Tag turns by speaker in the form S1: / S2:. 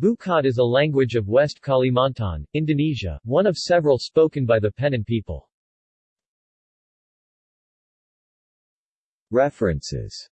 S1: Bukat is a language of West Kalimantan, Indonesia, one of several spoken by the Penan people. References